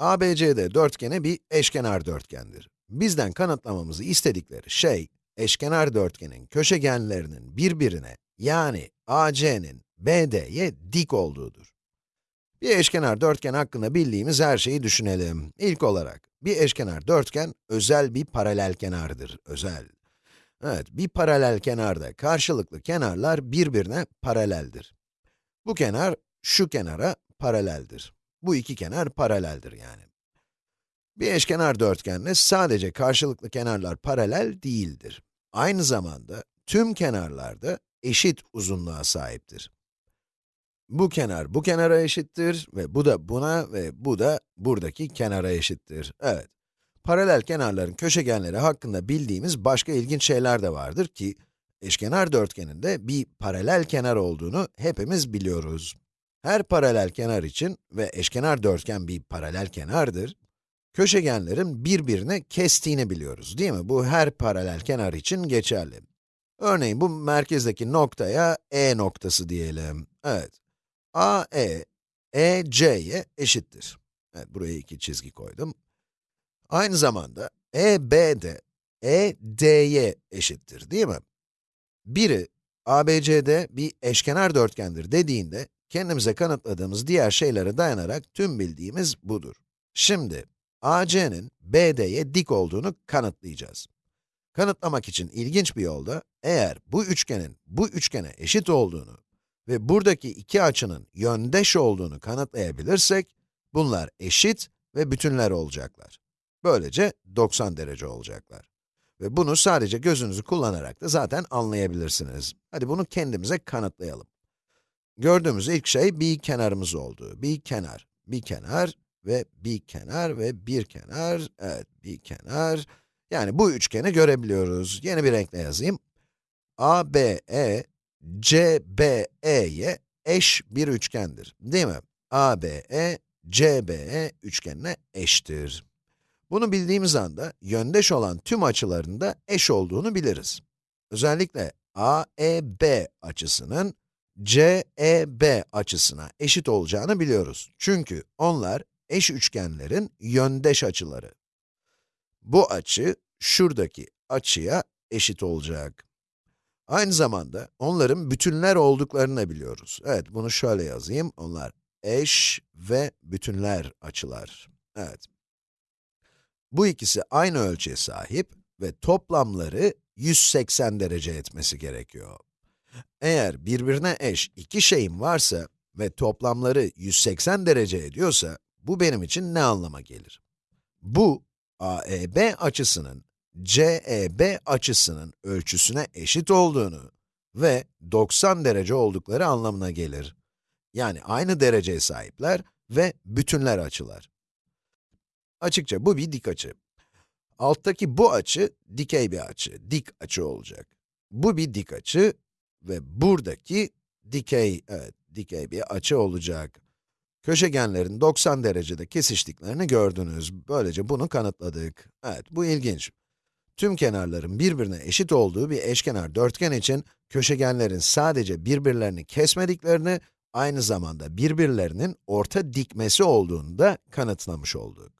ABCD dörtgeni bir eşkenar dörtgendir. Bizden kanıtlamamızı istedikleri şey, eşkenar dörtgenin köşegenlerinin birbirine, yani AC'nin BD'ye dik olduğudur. Bir eşkenar dörtgen hakkında bildiğimiz her şeyi düşünelim. İlk olarak, bir eşkenar dörtgen özel bir paralel kenardır, özel. Evet, bir paralel kenarda karşılıklı kenarlar birbirine paraleldir. Bu kenar, şu kenara paraleldir. Bu iki kenar paraleldir yani. Bir eşkenar dörtgende sadece karşılıklı kenarlar paralel değildir. Aynı zamanda tüm kenarlarda eşit uzunluğa sahiptir. Bu kenar bu kenara eşittir ve bu da buna ve bu da buradaki kenara eşittir. Evet, paralel kenarların köşegenleri hakkında bildiğimiz başka ilginç şeyler de vardır ki, eşkenar dörtgeninde bir paralel kenar olduğunu hepimiz biliyoruz. Her paralel kenar için ve eşkenar dörtgen bir paralel kenardır, köşegenlerin birbirini kestiğini biliyoruz, değil mi? Bu her paralel kenar için geçerli. Örneğin bu merkezdeki noktaya E noktası diyelim. Evet, AE, EC'ye eşittir. Evet, buraya iki çizgi koydum. Aynı zamanda EB de ED'ye eşittir, değil mi? Biri, ABCD bir eşkenar dörtgendir dediğinde, kendimize kanıtladığımız diğer şeylere dayanarak tüm bildiğimiz budur. Şimdi, AC'nin BD'ye dik olduğunu kanıtlayacağız. Kanıtlamak için ilginç bir yolda, eğer bu üçgenin bu üçgene eşit olduğunu ve buradaki iki açının yöndeş olduğunu kanıtlayabilirsek, bunlar eşit ve bütünler olacaklar. Böylece 90 derece olacaklar. Ve bunu sadece gözünüzü kullanarak da zaten anlayabilirsiniz. Hadi bunu kendimize kanıtlayalım. Gördüğümüz ilk şey bir kenarımız oldu. Bir kenar, bir kenar ve bir kenar ve bir kenar, evet bir kenar. Yani bu üçgeni görebiliyoruz. Yeni bir renkle yazayım. ABE, CBE'ye eş bir üçgendir, değil mi? ABE, CBE üçgenine eştir. Bunu bildiğimiz anda, yöndeş olan tüm açıların da eş olduğunu biliriz. Özellikle AEB açısının CEB açısına eşit olacağını biliyoruz. Çünkü onlar eş üçgenlerin yöndeş açıları. Bu açı, şuradaki açıya eşit olacak. Aynı zamanda onların bütünler olduklarını biliyoruz. Evet, bunu şöyle yazayım. Onlar eş ve bütünler açılar. Evet. Bu ikisi aynı ölçüye sahip ve toplamları 180 derece etmesi gerekiyor. Eğer birbirine eş iki şeyim varsa ve toplamları 180 derece ediyorsa, bu benim için ne anlama gelir? Bu, AEB açısının CEB açısının ölçüsüne eşit olduğunu ve 90 derece oldukları anlamına gelir. Yani aynı dereceye sahipler ve bütünler açılar. Açıkça bu bir dik açı. Alttaki bu açı, dikey bir açı, dik açı olacak. Bu bir dik açı ve buradaki dikey, evet, dikey bir açı olacak. Köşegenlerin 90 derecede kesiştiklerini gördünüz. Böylece bunu kanıtladık. Evet, bu ilginç. Tüm kenarların birbirine eşit olduğu bir eşkenar dörtgen için, köşegenlerin sadece birbirlerini kesmediklerini, aynı zamanda birbirlerinin orta dikmesi olduğunu da kanıtlamış olduk.